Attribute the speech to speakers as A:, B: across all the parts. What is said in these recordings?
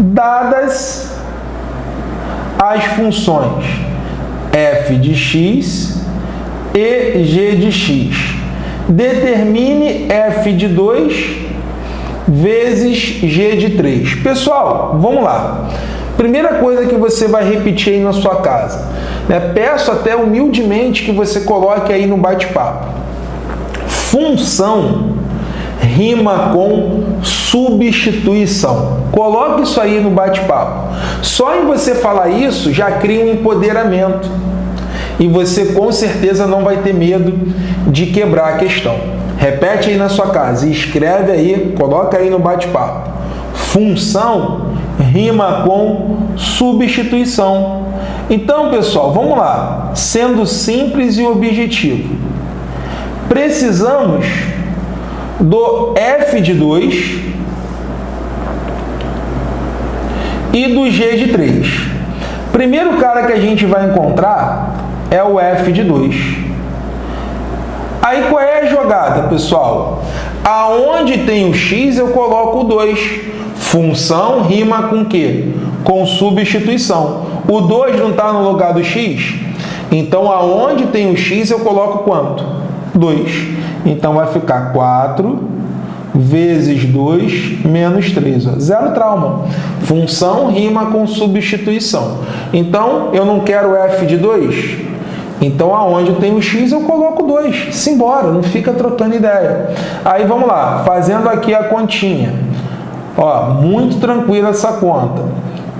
A: dadas as funções f de x e g de x. Determine f de 2 vezes g de 3. Pessoal, vamos lá. Primeira coisa que você vai repetir aí na sua casa. Né? Peço até humildemente que você coloque aí no bate-papo. Função rima com substituição. Coloque isso aí no bate-papo. Só em você falar isso já cria um empoderamento. E você com certeza não vai ter medo de quebrar a questão. Repete aí na sua casa e escreve aí, coloca aí no bate-papo. Função rima com substituição. Então, pessoal, vamos lá. Sendo simples e objetivo. Precisamos do f de 2 e do g de 3. Primeiro cara que a gente vai encontrar é o f de 2. Aí qual é a jogada, pessoal? Aonde tem o x, eu coloco o 2. Função rima com o quê? Com substituição. O 2 não está no lugar do x? Então, aonde tem o x, eu coloco quanto? 2. Então, vai ficar 4 vezes 2 menos 3. Ó. Zero trauma. Função rima com substituição. Então, eu não quero f de 2? Então, aonde tem o x, eu coloco 2. Simbora, não fica trocando ideia. Aí, vamos lá. Fazendo aqui a continha. Ó, muito tranquila essa conta.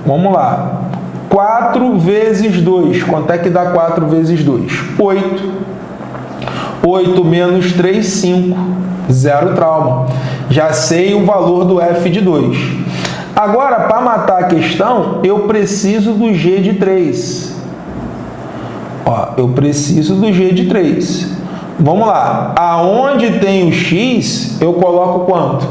A: Vamos lá. 4 vezes 2. Quanto é que dá 4 vezes 2? 8. 8 menos 3, 5. Zero trauma. Já sei o valor do f de 2. Agora, para matar a questão, eu preciso do g de 3. Ó, eu preciso do g de 3. Vamos lá. Aonde tem o x, eu coloco quanto?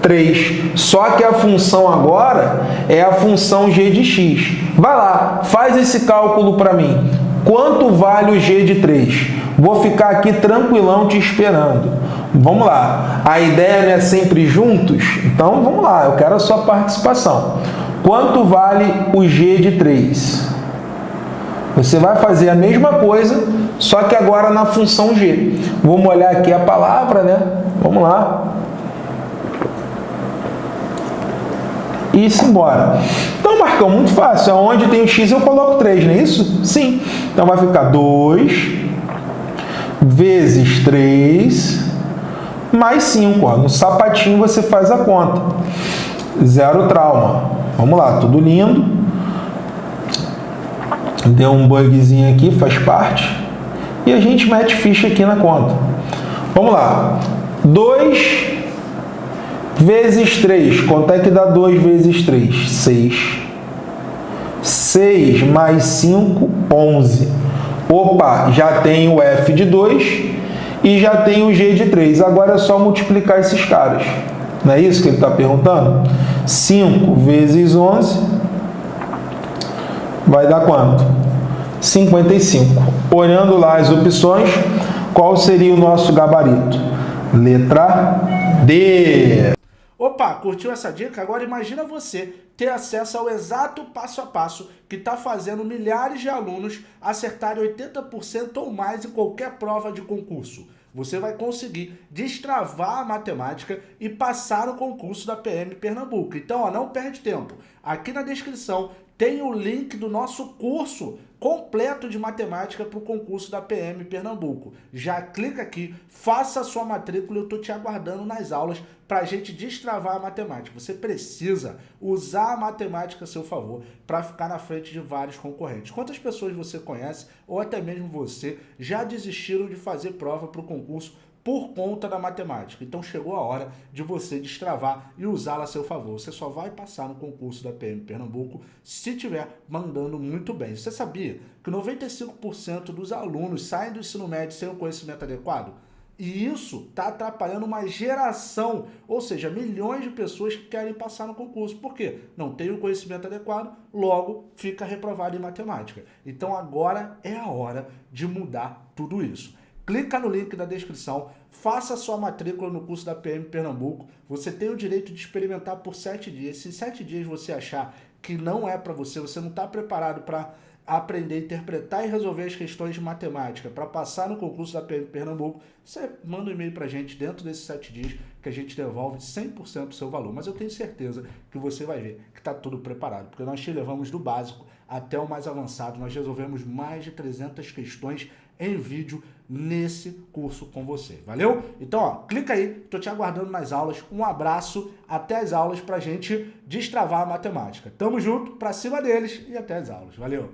A: 3. Só que a função agora é a função g de x. Vai lá, faz esse cálculo para mim. Quanto vale o g de 3? Vou ficar aqui tranquilão te esperando. Vamos lá. A ideia não é sempre juntos? Então, vamos lá. Eu quero a sua participação. Quanto vale o g de 3? Você vai fazer a mesma coisa, só que agora na função g. Vamos olhar aqui a palavra, né? Vamos lá. e ir embora. Então, Marcão, muito fácil. Onde tem o x, eu coloco 3, não é isso? Sim. Então, vai ficar 2 vezes 3 mais 5. Ó. No sapatinho, você faz a conta. Zero trauma. Vamos lá, tudo lindo. Deu um bugzinho aqui, faz parte. E a gente mete ficha aqui na conta. Vamos lá. 2 vezes 3. Quanto é que dá 2 vezes 3? 6. 6 mais 5, 11. Opa, já tem o f de 2 e já tem o g de 3. Agora é só multiplicar esses caras. Não é isso que ele está perguntando? 5 vezes 11 vai dar quanto? 55. Olhando lá as opções, qual seria o nosso gabarito? Letra D.
B: Opa, curtiu essa dica? Agora imagina você ter acesso ao exato passo a passo que está fazendo milhares de alunos acertarem 80% ou mais em qualquer prova de concurso. Você vai conseguir destravar a matemática e passar o concurso da PM Pernambuco. Então, ó, não perde tempo. Aqui na descrição tem o link do nosso curso completo de matemática para o concurso da PM Pernambuco. Já clica aqui, faça a sua matrícula, eu estou te aguardando nas aulas para a gente destravar a matemática. Você precisa usar a matemática a seu favor para ficar na frente de vários concorrentes. Quantas pessoas você conhece, ou até mesmo você, já desistiram de fazer prova para o concurso por conta da matemática. Então chegou a hora de você destravar e usá-la a seu favor. Você só vai passar no concurso da PM Pernambuco se estiver mandando muito bem. Você sabia que 95% dos alunos saem do ensino médio sem o conhecimento adequado? E isso está atrapalhando uma geração, ou seja, milhões de pessoas que querem passar no concurso. Por quê? Não tem o conhecimento adequado, logo fica reprovado em matemática. Então agora é a hora de mudar tudo isso. Clica no link da descrição, faça sua matrícula no curso da PM Pernambuco. Você tem o direito de experimentar por sete dias. Se sete dias você achar que não é para você, você não está preparado para aprender interpretar e resolver as questões de matemática para passar no concurso da PM Pernambuco, você manda um e-mail para a gente dentro desses sete dias que a gente devolve 100% do seu valor. Mas eu tenho certeza que você vai ver que está tudo preparado, porque nós te levamos do básico até o mais avançado. Nós resolvemos mais de 300 questões em vídeo nesse curso com você. Valeu? Então, ó, clica aí, tô te aguardando nas aulas. Um abraço, até as aulas pra gente destravar a matemática. Tamo junto, pra cima deles e até as aulas. Valeu!